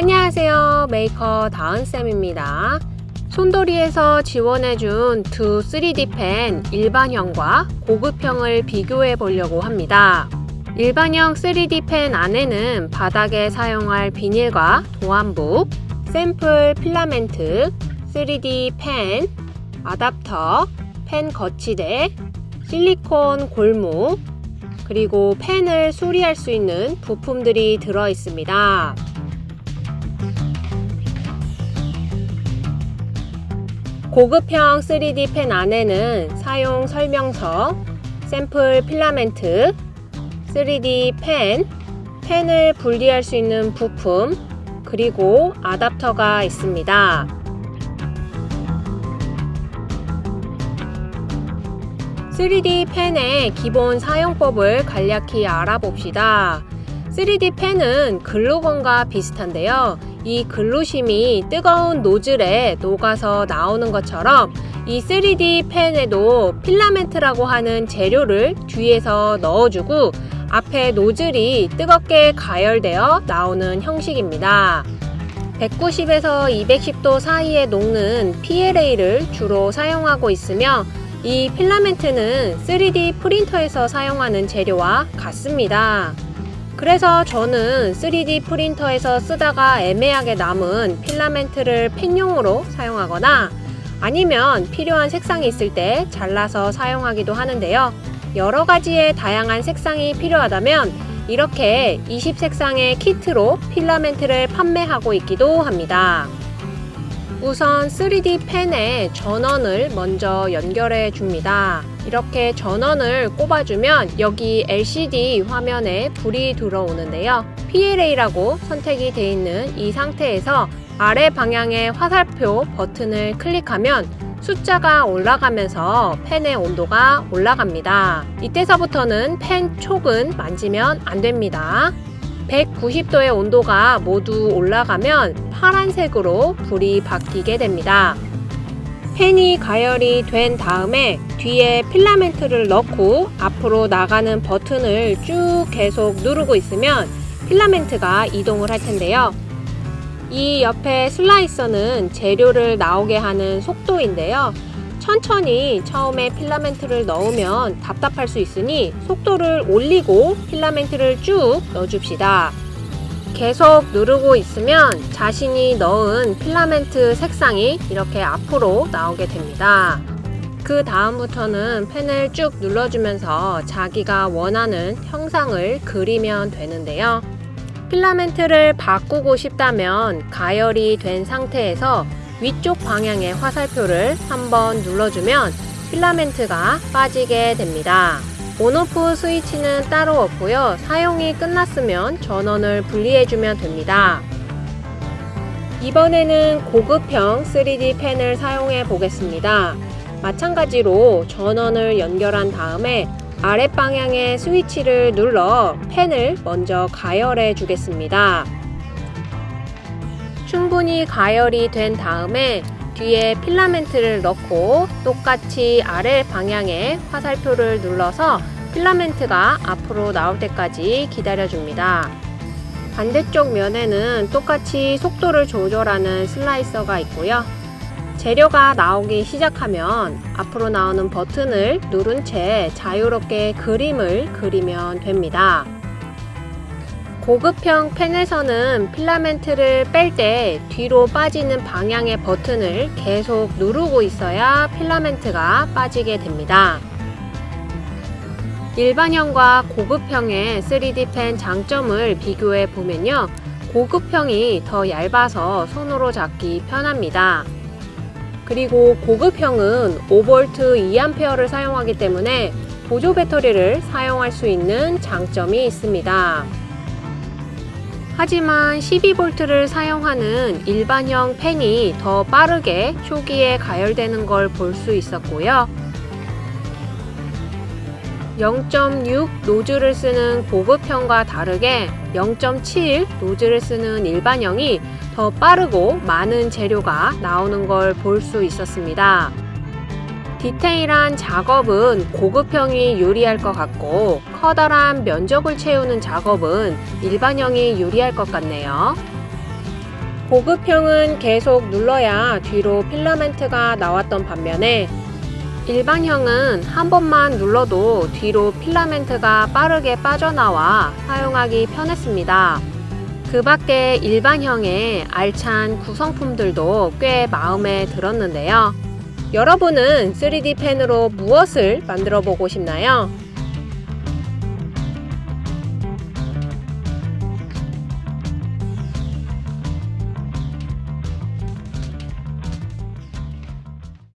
안녕하세요. 메이커 다은쌤입니다. 손돌이에서 지원해준 두 3D 펜 일반형과 고급형을 비교해 보려고 합니다. 일반형 3D 펜 안에는 바닥에 사용할 비닐과 도안부, 샘플 필라멘트, 3D 펜, 아답터, 펜 거치대, 실리콘 골무, 그리고 펜을 수리할 수 있는 부품들이 들어 있습니다. 고급형 3D 펜 안에는 사용 설명서, 샘플 필라멘트, 3D 펜, 펜을 분리할 수 있는 부품, 그리고 아답터가 있습니다. 3D 펜의 기본 사용법을 간략히 알아봅시다. 3D 펜은 글루건과 비슷한데요. 이 글루심이 뜨거운 노즐에 녹아서 나오는 것처럼 이 3D 펜에도 필라멘트라고 하는 재료를 뒤에서 넣어주고 앞에 노즐이 뜨겁게 가열되어 나오는 형식입니다. 190에서 210도 사이에 녹는 PLA를 주로 사용하고 있으며 이 필라멘트는 3D 프린터에서 사용하는 재료와 같습니다. 그래서 저는 3D 프린터에서 쓰다가 애매하게 남은 필라멘트를 펜용으로 사용하거나 아니면 필요한 색상이 있을 때 잘라서 사용하기도 하는데요. 여러 가지의 다양한 색상이 필요하다면 이렇게 20색상의 키트로 필라멘트를 판매하고 있기도 합니다. 우선 3D 펜에 전원을 먼저 연결해 줍니다. 이렇게 전원을 꼽아주면 여기 LCD 화면에 불이 들어오는데요. PLA라고 선택이 되어 있는 이 상태에서 아래 방향의 화살표 버튼을 클릭하면 숫자가 올라가면서 펜의 온도가 올라갑니다. 이때서부터는 펜 촉은 만지면 안 됩니다. 190도의 온도가 모두 올라가면 파란색으로 불이 바뀌게 됩니다. 펜이 가열이 된 다음에 뒤에 필라멘트를 넣고 앞으로 나가는 버튼을 쭉 계속 누르고 있으면 필라멘트가 이동을 할 텐데요. 이 옆에 슬라이서는 재료를 나오게 하는 속도인데요. 천천히 처음에 필라멘트를 넣으면 답답할 수 있으니 속도를 올리고 필라멘트를 쭉 넣어줍시다. 계속 누르고 있으면 자신이 넣은 필라멘트 색상이 이렇게 앞으로 나오게 됩니다. 그 다음부터는 펜을 쭉 눌러주면서 자기가 원하는 형상을 그리면 되는데요. 필라멘트를 바꾸고 싶다면 가열이 된 상태에서 위쪽 방향의 화살표를 한번 눌러주면 필라멘트가 빠지게 됩니다. 온오프 스위치는 따로 없고요. 사용이 끝났으면 전원을 분리해주면 됩니다. 이번에는 고급형 3D 펜을 사용해 보겠습니다. 마찬가지로 전원을 연결한 다음에 아랫방향의 스위치를 눌러 펜을 먼저 가열해 주겠습니다. 충분히 가열이 된 다음에 뒤에 필라멘트를 넣고 똑같이 아래 방향에 화살표를 눌러서 필라멘트가 앞으로 나올 때까지 기다려줍니다. 반대쪽 면에는 똑같이 속도를 조절하는 슬라이서가 있고요. 재료가 나오기 시작하면 앞으로 나오는 버튼을 누른 채 자유롭게 그림을 그리면 됩니다. 고급형 펜에서는 필라멘트를 뺄 때 뒤로 빠지는 방향의 버튼을 계속 누르고 있어야 필라멘트가 빠지게 됩니다. 일반형과 고급형의 3D 펜 장점을 비교해 보면요. 고급형이 더 얇아서 손으로 잡기 편합니다. 그리고 고급형은 5V 2A를 사용하기 때문에 보조 배터리를 사용할 수 있는 장점이 있습니다. 하지만 12V를 사용하는 일반형 펜이 더 빠르게 초기에 가열되는 걸 볼 수 있었고요. 0.6 노즐을 쓰는 고급형과 다르게 0.7 노즐을 쓰는 일반형이 더 빠르고 많은 재료가 나오는 걸 볼 수 있었습니다. 디테일한 작업은 고급형이 유리할 것 같고 커다란 면적을 채우는 작업은 일반형이 유리할 것 같네요. 보급형은 계속 눌러야 뒤로 필라멘트가 나왔던 반면에 일반형은 한 번만 눌러도 뒤로 필라멘트가 빠르게 빠져나와 사용하기 편했습니다. 그 밖에 일반형의 알찬 구성품들도 꽤 마음에 들었는데요. 여러분은 3D 펜으로 무엇을 만들어 보고 싶나요?